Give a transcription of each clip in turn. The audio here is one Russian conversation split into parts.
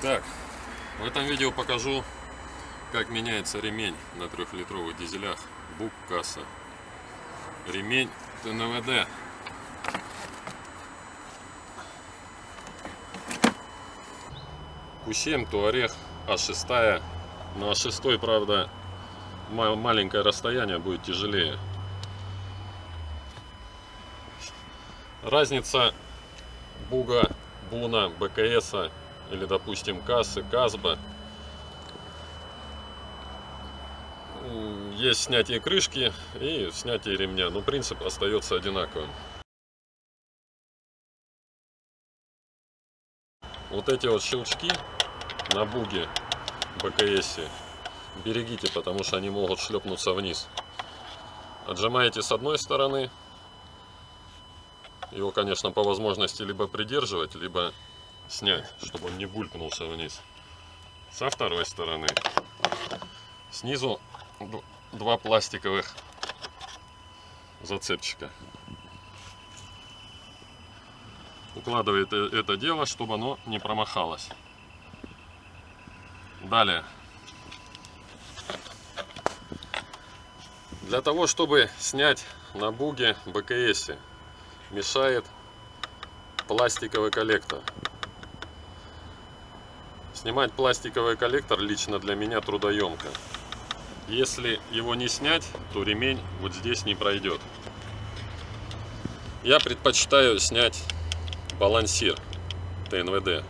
Так, в этом видео покажу, как меняется ремень на трехлитровых дизелях Бук касса. Ремень ТНВД. Q7 Туарег А6. На А6, правда, маленькое расстояние будет тяжелее. Разница Буга, Буна, БКС или, допустим, Кассы, Казба. Есть снятие крышки и снятие ремня, но принцип остается одинаковым. Вот эти вот щелчки на буге БКС берегите, потому что они могут шлепнуться вниз. Отжимаете с одной стороны, его, конечно, по возможности либо придерживать, либо снять, чтобы он не булькнулся вниз. Со второй стороны. Снизу два пластиковых зацепчика. Укладывает это дело, чтобы оно не промахалось. Далее. Для того, чтобы снять на буге БКС мешает пластиковый коллектор. Снимать пластиковый коллектор лично для меня трудоемко. Если его не снять, то ремень вот здесь не пройдет. Я предпочитаю снять балансир ТНВД.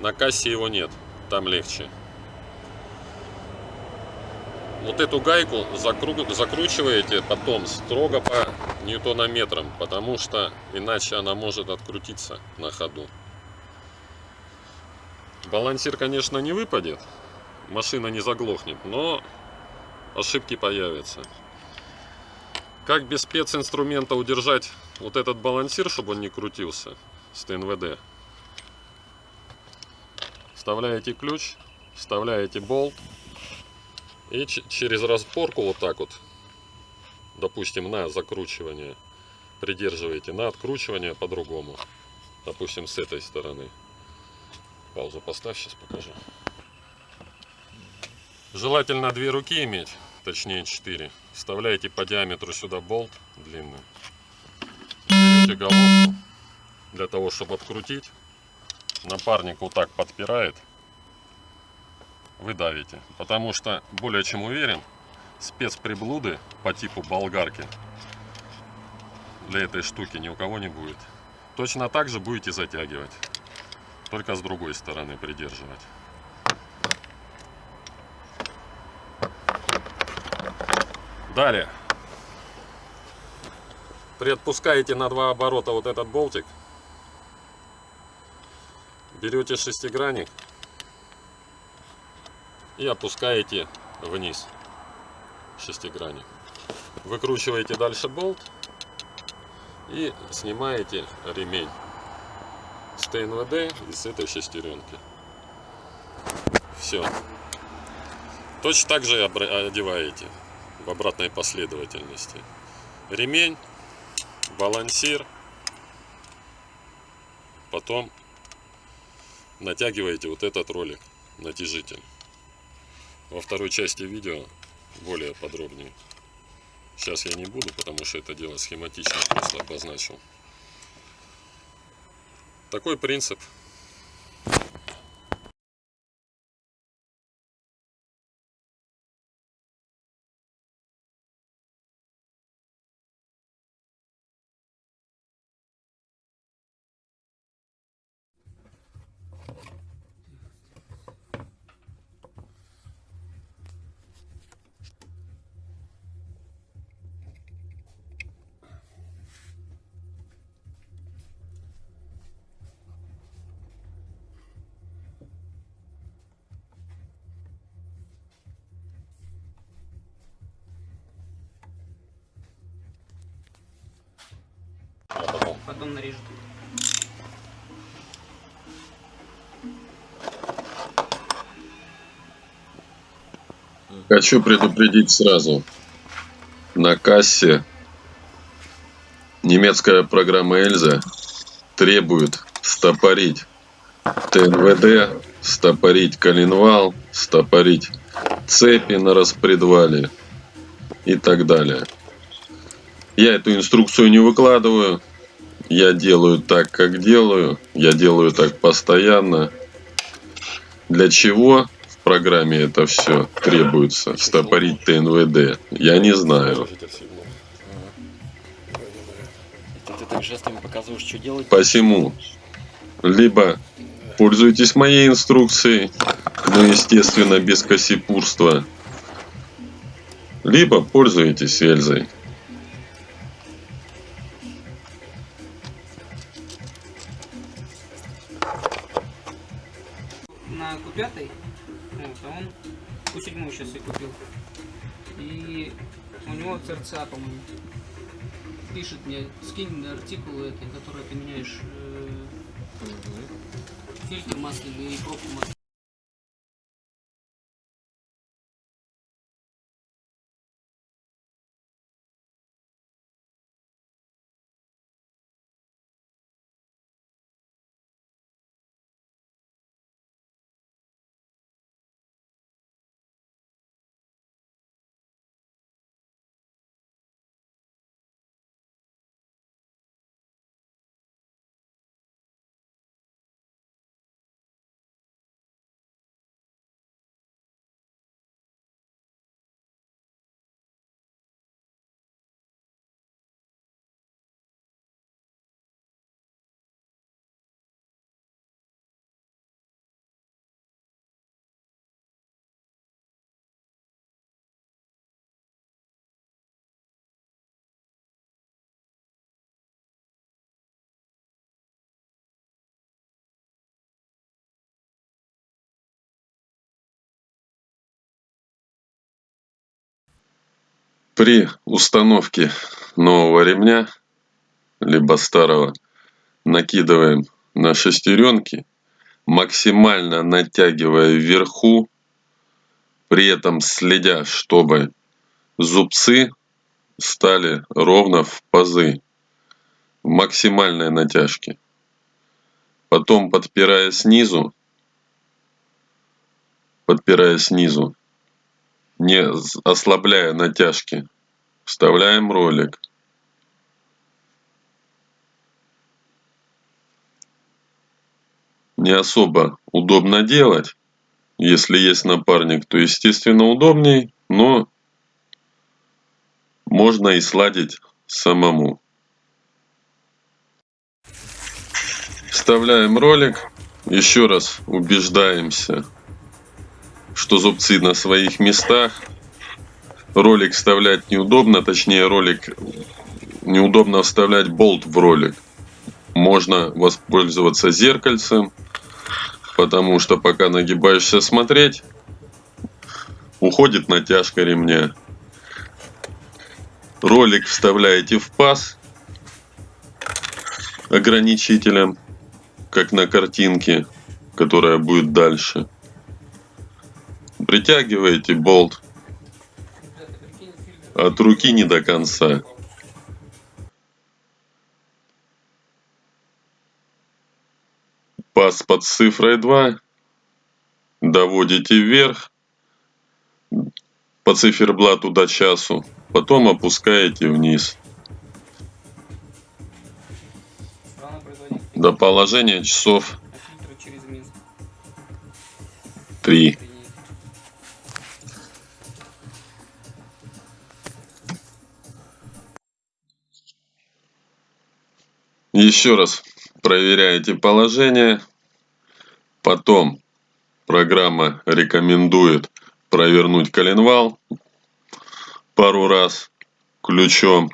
На кассе его нет, там легче. Вот эту гайку закру... закручиваете потом строго по ньютонометрам, потому что иначе она может открутиться на ходу. Балансир, конечно, не выпадет, машина не заглохнет, но ошибки появятся. Как без специнструмента удержать вот этот балансир, чтобы он не крутился с ТНВД? Вставляете ключ, вставляете болт и через распорку вот так вот допустим, на закручивание придерживаете, на откручивание по-другому. Допустим, с этой стороны. Паузу поставь, сейчас покажу. Желательно две руки иметь, точнее 4. Вставляете по диаметру сюда болт длинный. Берете головку для того, чтобы открутить. Напарник вот так подпирает. Вы давите. Потому что более чем уверен, спецприблуды по типу болгарки для этой штуки ни у кого не будет. Точно так же будете затягивать, только с другой стороны придерживать. Далее. Приотпускаете на два оборота вот этот болтик. Берете шестигранник и опускаете вниз шестигранник. Выкручиваете дальше болт и снимаете ремень с ТНВД и с этой шестеренки. Все. Точно так же одеваете в обратной последовательности. Ремень, балансир, потом натягиваете вот этот ролик, натяжитель. Во второй части видео более подробнее. Сейчас я не буду, потому что это дело схематично просто обозначил. Такой принцип потом нарежу. Хочу предупредить сразу. На кассе немецкая программа Эльза требует стопорить ТНВД стопорить коленвал, стопорить цепи на распредвале и так далее. Я эту инструкцию не выкладываю. Я делаю так, как делаю. Я делаю так постоянно. Для чего в программе это все требуется? Стопорить ТНВД. Я не знаю. Ты так жестами показываешь, что делать? Посему либо пользуйтесь моей инструкцией, но естественно без косипурства, либо пользуйтесь Эльзой. На Q5, вот, а он Q7 сейчас и купил. И у него ЦРЦА, по-моему. Пишет мне, скинь артикул который ты меняешь э, фильтр масляный и пробку масляную. При установке нового ремня, либо старого, накидываем на шестеренки, максимально натягивая вверху, при этом следя, чтобы зубцы стали ровно в пазы, в максимальной натяжке. Потом подпирая снизу, подпирая снизу, не ослабляя натяжки, вставляем ролик. Не особо удобно делать. Если есть напарник, то естественно удобней, но можно и сладить самому. Вставляем ролик. Еще раз убеждаемся, что зубцы на своих местах. Ролик вставлять неудобно, точнее ролик неудобно вставлять болт в ролик. Можно воспользоваться зеркальцем, потому что пока нагибаешься смотреть, уходит натяжка ремня. Ролик вставляете в паз ограничителем, как на картинке, которая будет дальше. Притягиваете болт. От руки не до конца. Паз под цифрой 2 доводите вверх по циферблату до часу, потом опускаете вниз до положения часов А фильтры через Минск. 3. Еще раз проверяете положение. Потом программа рекомендует провернуть коленвал пару раз ключом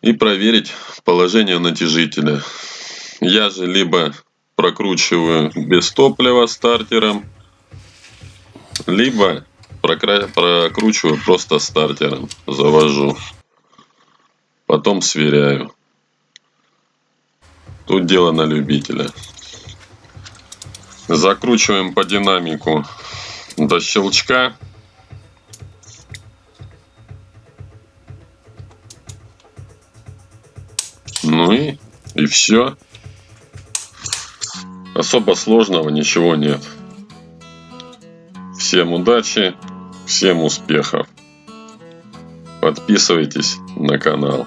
и проверить положение натяжителя. Я же либо прокручиваю без топлива стартером, либо прокручиваю просто стартером, завожу. Потом сверяю. Тут дело на любителя. Закручиваем по динамику до щелчка. Ну и, и все. Особо сложного ничего нет. Всем удачи, всем успехов. Подписывайтесь на канал.